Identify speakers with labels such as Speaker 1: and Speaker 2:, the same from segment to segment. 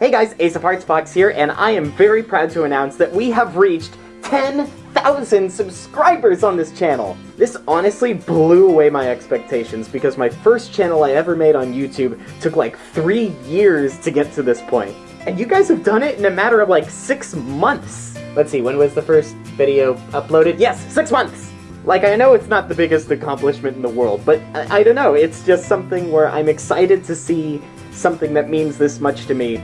Speaker 1: Hey guys, Ace of Hearts Fox here, and I am very proud to announce that we have reached 10,000 subscribers on this channel! This honestly blew away my expectations because my first channel I ever made on YouTube took like three years to get to this point. And you guys have done it in a matter of like six months! Let's see, when was the first video uploaded? Yes, six months! Like, I know it's not the biggest accomplishment in the world, but I, I don't know, it's just something where I'm excited to see something that means this much to me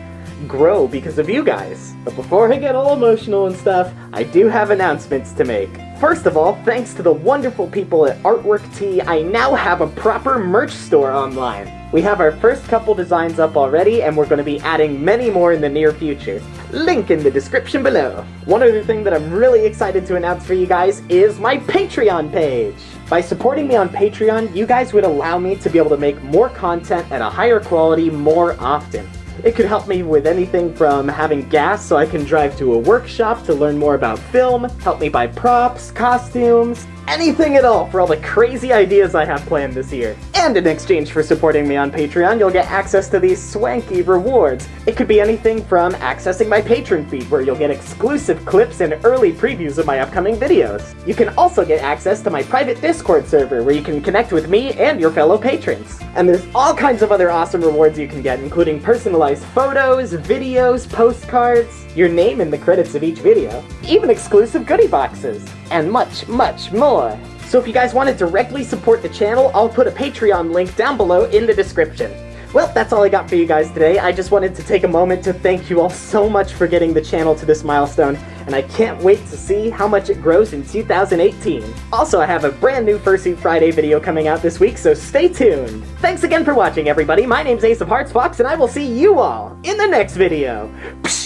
Speaker 1: grow because of you guys. But before I get all emotional and stuff, I do have announcements to make. First of all, thanks to the wonderful people at Artwork Tea, I now have a proper merch store online. We have our first couple designs up already, and we're going to be adding many more in the near future. Link in the description below. One other thing that I'm really excited to announce for you guys is my Patreon page. By supporting me on Patreon, you guys would allow me to be able to make more content at a higher quality more often. It could help me with anything from having gas so I can drive to a workshop to learn more about film, help me buy props, costumes, anything at all for all the crazy ideas I have planned this year. And in exchange for supporting me on Patreon, you'll get access to these swanky rewards. It could be anything from accessing my patron feed, where you'll get exclusive clips and early previews of my upcoming videos. You can also get access to my private Discord server, where you can connect with me and your fellow patrons. And there's all kinds of other awesome rewards you can get, including personalized photos, videos, postcards, your name in the credits of each video, even exclusive goodie boxes, and much, much more. So if you guys want to directly support the channel, I'll put a Patreon link down below in the description. Well, that's all I got for you guys today. I just wanted to take a moment to thank you all so much for getting the channel to this milestone, and I can't wait to see how much it grows in 2018. Also, I have a brand new Fursuit Friday video coming out this week, so stay tuned! Thanks again for watching, everybody! My name's Ace of Hearts Fox, and I will see you all in the next video! Psh